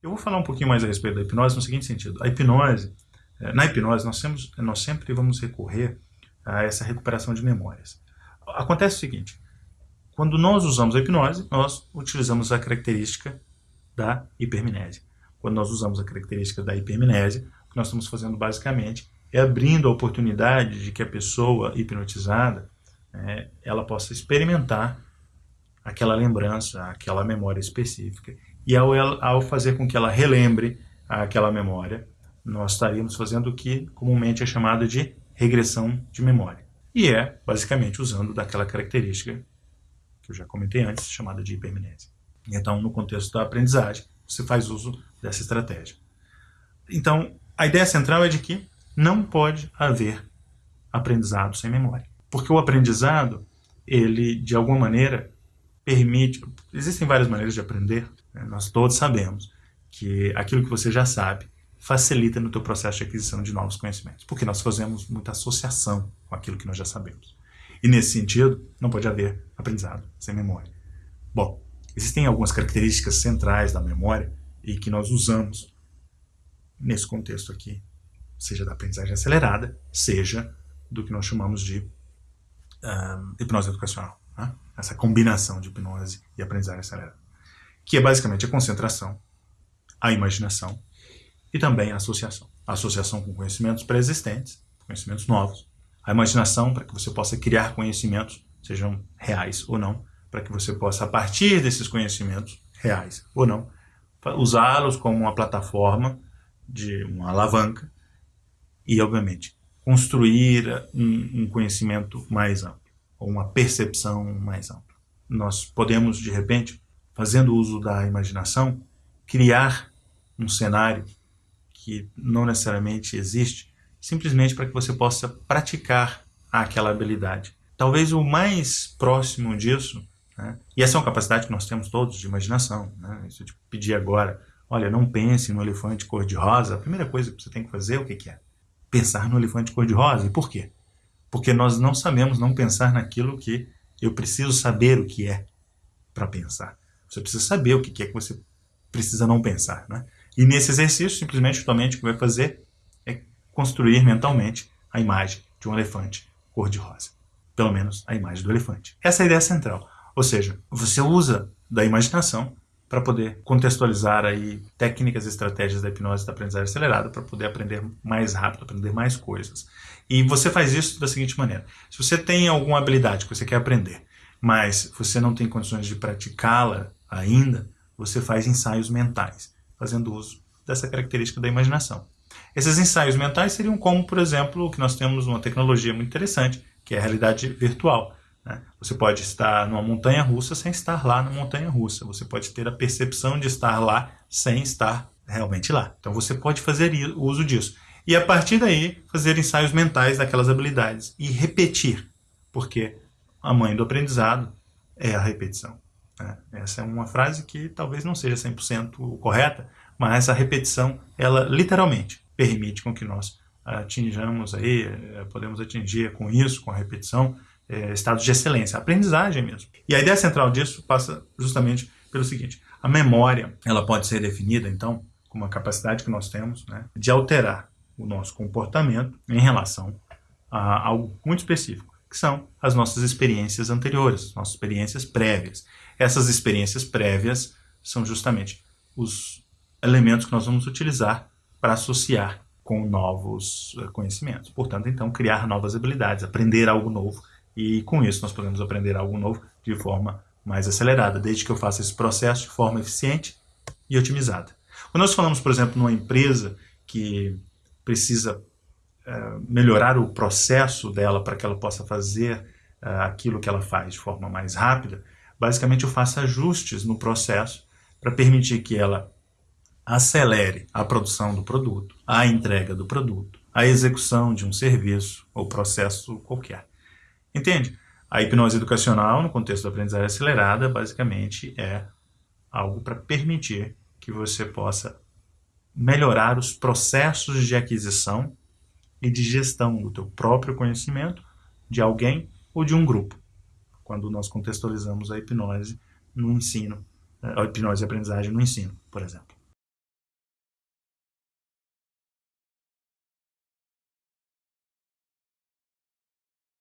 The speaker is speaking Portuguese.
Eu vou falar um pouquinho mais a respeito da hipnose no seguinte sentido. A hipnose, eh, na hipnose, nós, temos, nós sempre vamos recorrer a essa recuperação de memórias. Acontece o seguinte, quando nós usamos a hipnose, nós utilizamos a característica da hipermnésia. Quando nós usamos a característica da hipermnésia, o que nós estamos fazendo basicamente é abrindo a oportunidade de que a pessoa hipnotizada é, ela possa experimentar aquela lembrança, aquela memória específica. E ao, ao fazer com que ela relembre aquela memória, nós estaríamos fazendo o que comumente é chamado de regressão de memória. E é, basicamente, usando daquela característica que eu já comentei antes, chamada de hipermnésia. Então, no contexto da aprendizagem, você faz uso dessa estratégia. Então, a ideia central é de que não pode haver aprendizado sem memória. Porque o aprendizado, ele, de alguma maneira, permite... Existem várias maneiras de aprender, né? nós todos sabemos que aquilo que você já sabe facilita no teu processo de aquisição de novos conhecimentos, porque nós fazemos muita associação com aquilo que nós já sabemos. E nesse sentido, não pode haver aprendizado sem memória. Bom, existem algumas características centrais da memória e que nós usamos nesse contexto aqui seja da aprendizagem acelerada, seja do que nós chamamos de um, hipnose educacional. Né? Essa combinação de hipnose e aprendizagem acelerada. Que é basicamente a concentração, a imaginação e também a associação. A associação com conhecimentos pré-existentes, conhecimentos novos. A imaginação para que você possa criar conhecimentos, sejam reais ou não, para que você possa, a partir desses conhecimentos, reais ou não, usá-los como uma plataforma de uma alavanca e, obviamente, construir um, um conhecimento mais amplo, ou uma percepção mais ampla. Nós podemos, de repente, fazendo uso da imaginação, criar um cenário que não necessariamente existe, simplesmente para que você possa praticar aquela habilidade. Talvez o mais próximo disso, né? e essa é uma capacidade que nós temos todos de imaginação, né? se eu te pedir agora, olha, não pense no elefante cor-de-rosa, a primeira coisa que você tem que fazer, o que, que é? pensar no elefante cor-de-rosa. E por quê? Porque nós não sabemos não pensar naquilo que eu preciso saber o que é para pensar. Você precisa saber o que é que você precisa não pensar. Né? E nesse exercício, simplesmente, mente o que vai fazer é construir mentalmente a imagem de um elefante cor-de-rosa. Pelo menos a imagem do elefante. Essa é a ideia central. Ou seja, você usa da imaginação para poder contextualizar aí técnicas e estratégias da hipnose da aprendizagem acelerada para poder aprender mais rápido, aprender mais coisas. E você faz isso da seguinte maneira. Se você tem alguma habilidade que você quer aprender, mas você não tem condições de praticá-la ainda, você faz ensaios mentais, fazendo uso dessa característica da imaginação. Esses ensaios mentais seriam como, por exemplo, o que nós temos uma tecnologia muito interessante, que é a realidade virtual. Né? Você pode estar numa montanha russa sem estar lá na montanha russa. Você pode ter a percepção de estar lá sem estar realmente lá. Então você pode fazer uso disso. E a partir daí, fazer ensaios mentais daquelas habilidades e repetir, porque a mãe do aprendizado é a repetição. Né? Essa é uma frase que talvez não seja 100% correta, mas a repetição, ela literalmente permite com que nós atinjamos aí, eh, podemos atingir com isso, com a repetição, é, estados de excelência, aprendizagem mesmo. E a ideia central disso passa justamente pelo seguinte, a memória ela pode ser definida, então, como uma capacidade que nós temos né, de alterar o nosso comportamento em relação a algo muito específico, que são as nossas experiências anteriores, nossas experiências prévias. Essas experiências prévias são justamente os elementos que nós vamos utilizar para associar com novos eh, conhecimentos. Portanto, então, criar novas habilidades, aprender algo novo e com isso nós podemos aprender algo novo de forma mais acelerada, desde que eu faça esse processo de forma eficiente e otimizada. Quando nós falamos, por exemplo, numa empresa que precisa uh, melhorar o processo dela para que ela possa fazer uh, aquilo que ela faz de forma mais rápida, basicamente eu faço ajustes no processo para permitir que ela acelere a produção do produto, a entrega do produto, a execução de um serviço ou processo qualquer. Entende? A hipnose educacional, no contexto da aprendizagem acelerada, basicamente é algo para permitir que você possa melhorar os processos de aquisição e de gestão do teu próprio conhecimento, de alguém ou de um grupo. Quando nós contextualizamos a hipnose no ensino, a hipnose e aprendizagem no ensino, por exemplo.